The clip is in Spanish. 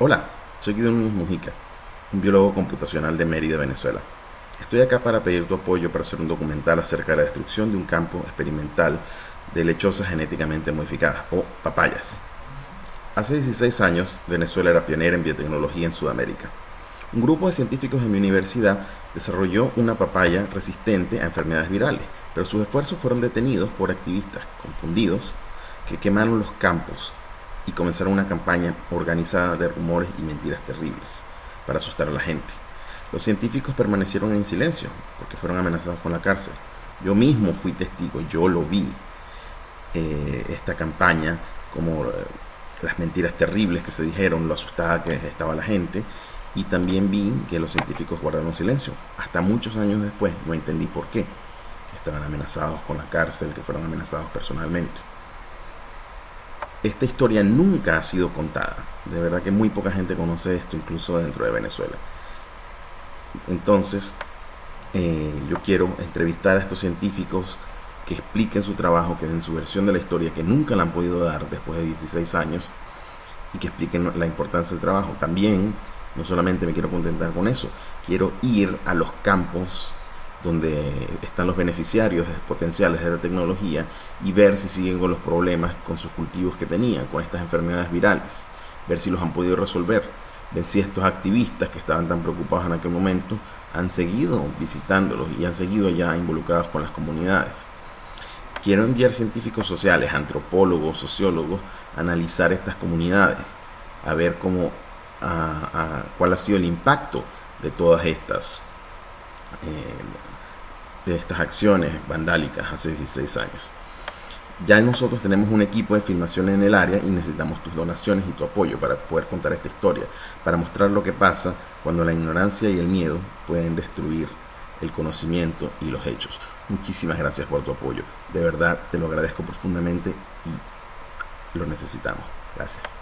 Hola, soy Guido Núñez Mujica, un biólogo computacional de Mérida, Venezuela. Estoy acá para pedir tu apoyo para hacer un documental acerca de la destrucción de un campo experimental de lechosas genéticamente modificadas, o papayas. Hace 16 años, Venezuela era pionera en biotecnología en Sudamérica. Un grupo de científicos de mi universidad desarrolló una papaya resistente a enfermedades virales, pero sus esfuerzos fueron detenidos por activistas confundidos que quemaron los campos y comenzaron una campaña organizada de rumores y mentiras terribles para asustar a la gente. Los científicos permanecieron en silencio porque fueron amenazados con la cárcel. Yo mismo fui testigo, yo lo vi, eh, esta campaña, como eh, las mentiras terribles que se dijeron, lo asustada que estaba la gente, y también vi que los científicos guardaron silencio. Hasta muchos años después no entendí por qué. Estaban amenazados con la cárcel, que fueron amenazados personalmente esta historia nunca ha sido contada. De verdad que muy poca gente conoce esto, incluso dentro de Venezuela. Entonces, eh, yo quiero entrevistar a estos científicos que expliquen su trabajo, que den su versión de la historia, que nunca la han podido dar después de 16 años, y que expliquen la importancia del trabajo. También, no solamente me quiero contentar con eso, quiero ir a los campos donde están los beneficiarios potenciales de la tecnología y ver si siguen con los problemas con sus cultivos que tenían, con estas enfermedades virales, ver si los han podido resolver, ver si estos activistas que estaban tan preocupados en aquel momento han seguido visitándolos y han seguido ya involucrados con las comunidades. Quiero enviar científicos sociales, antropólogos, sociólogos, a analizar estas comunidades, a ver cómo, cuál ha sido el impacto de todas estas eh, de estas acciones vandálicas hace 16 años. Ya nosotros tenemos un equipo de filmación en el área y necesitamos tus donaciones y tu apoyo para poder contar esta historia, para mostrar lo que pasa cuando la ignorancia y el miedo pueden destruir el conocimiento y los hechos. Muchísimas gracias por tu apoyo. De verdad te lo agradezco profundamente y lo necesitamos. Gracias.